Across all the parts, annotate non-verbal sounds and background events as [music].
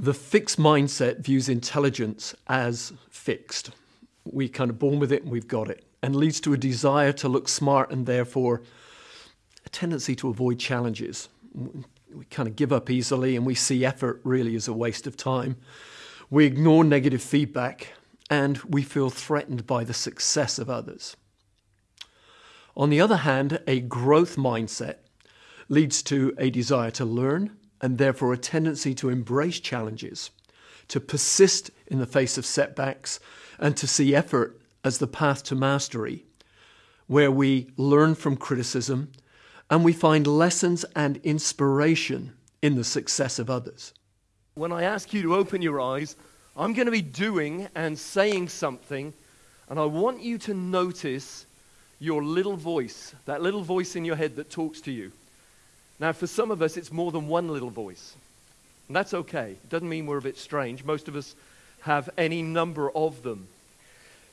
The fixed mindset views intelligence as fixed. We kind of born with it and we've got it, and leads to a desire to look smart and therefore a tendency to avoid challenges. We kind of give up easily and we see effort really as a waste of time. We ignore negative feedback and we feel threatened by the success of others. On the other hand, a growth mindset leads to a desire to learn and therefore a tendency to embrace challenges, to persist in the face of setbacks, and to see effort as the path to mastery, where we learn from criticism and we find lessons and inspiration in the success of others. When I ask you to open your eyes, I'm going to be doing and saying something, and I want you to notice your little voice, that little voice in your head that talks to you. Now, for some of us, it's more than one little voice. And that's okay. It doesn't mean we're a bit strange. Most of us have any number of them.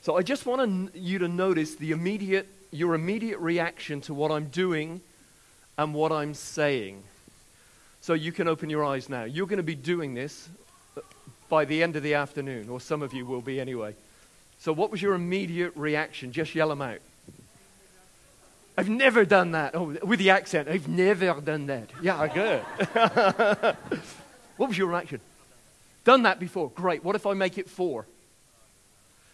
So I just want you to notice the immediate, your immediate reaction to what I'm doing and what I'm saying. So you can open your eyes now. You're going to be doing this uh, by the end of the afternoon, or some of you will be anyway. So, what was your immediate reaction? Just yell them out. I've never done that. Oh, with the accent, I've never done that. Yeah, I'm good. [laughs] what was your reaction? Done that before. Great. What if I make it four?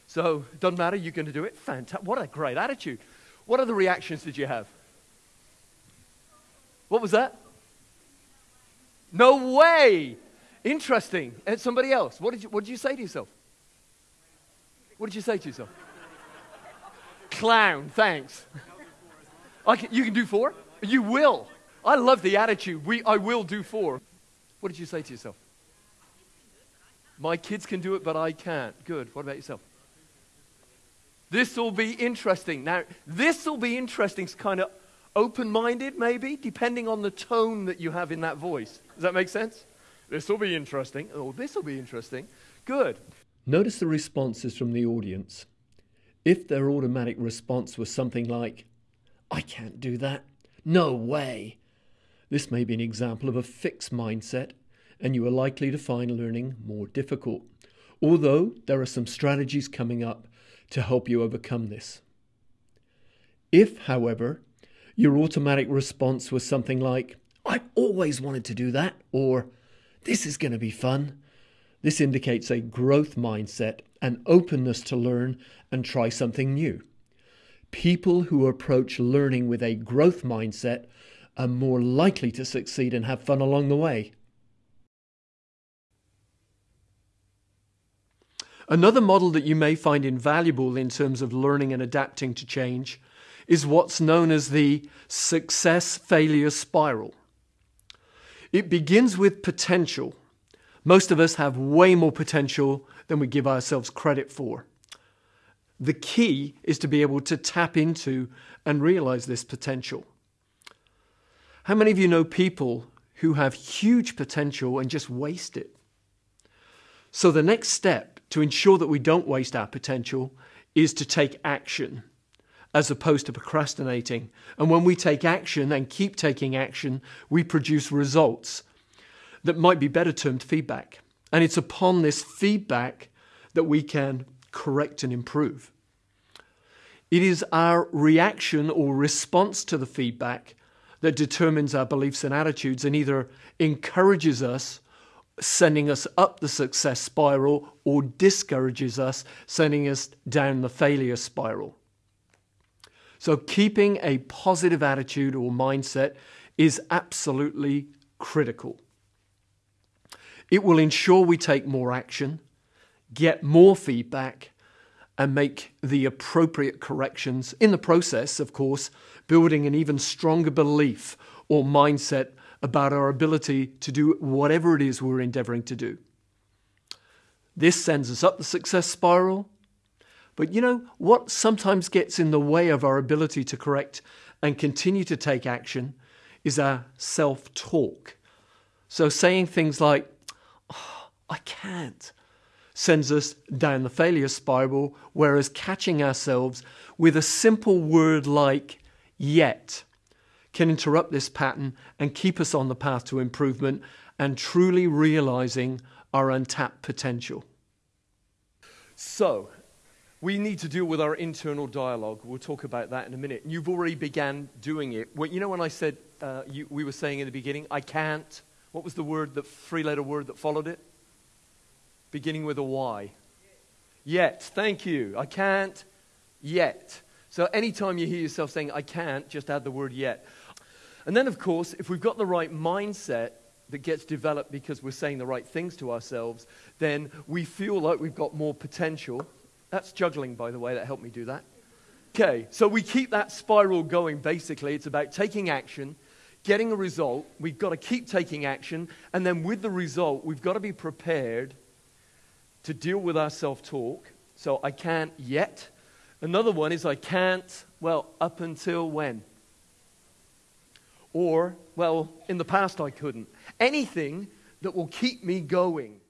So, doesn't matter, you're going to do it. Fantastic. What a great attitude. What other reactions did you have? What was that? No way. Interesting. And somebody else. What did you, what did you say to yourself? What did you say to yourself? Clown, thanks. Can, you can do four? You will. I love the attitude. We, I will do four. What did you say to yourself? My kids can do it, but I can't. Good. What about yourself? This will be interesting. Now, this will be interesting, It's kind of open minded, maybe, depending on the tone that you have in that voice. Does that make sense? This will be interesting. Oh, this will be interesting. Good. Notice the responses from the audience. If their automatic response was something like, I can't do that, no way, this may be an example of a fixed mindset, and you are likely to find learning more difficult. Although there are some strategies coming up to help you overcome this. If, however, your automatic response was something like, I've always wanted to do that, or this is going to be fun. This indicates a growth mindset, an openness to learn and try something new. People who approach learning with a growth mindset are more likely to succeed and have fun along the way. Another model that you may find invaluable in terms of learning and adapting to change is what's known as the success failure spiral. It begins with potential. Most of us have way more potential than we give ourselves credit for. The key is to be able to tap into and realize this potential. How many of you know people who have huge potential and just waste it? So, the next step to ensure that we don't waste our potential is to take action as opposed to procrastinating. And when we take action and keep taking action, we produce results that might be better termed feedback. And it's upon this feedback that we can correct and improve. It is our reaction or response to the feedback that determines our beliefs and attitudes and either encourages us, sending us up the success spiral, or discourages us, sending us down the failure spiral. So, keeping a positive attitude or mindset is absolutely critical. It will ensure we take more action, get more feedback, and make the appropriate corrections. In the process, of course, building an even stronger belief or mindset about our ability to do whatever it is we're endeavoring to do. This sends us up the success spiral but you know what sometimes gets in the way of our ability to correct and continue to take action is our self talk. So saying things like, oh, I can't, sends us down the failure spiral, whereas catching ourselves with a simple word like yet can interrupt this pattern and keep us on the path to improvement and truly realizing our untapped potential. So, we need to deal with our internal dialogue. We'll talk about that in a minute. And you've already began doing it. Well, you know when I said, uh, you, we were saying in the beginning, I can't. What was the word, the three-letter word that followed it? Beginning with a Y. Yet. Thank you. I can't yet. So anytime you hear yourself saying, I can't, just add the word yet. And then, of course, if we've got the right mindset that gets developed because we're saying the right things to ourselves, then we feel like we've got more potential. That's juggling, by the way, that helped me do that. Okay, so we keep that spiral going basically. It's about taking action, getting a result. We've got to keep taking action, and then with the result, we've got to be prepared to deal with our self talk. So I can't yet. Another one is I can't, well, up until when? Or, well, in the past I couldn't. Anything that will keep me going.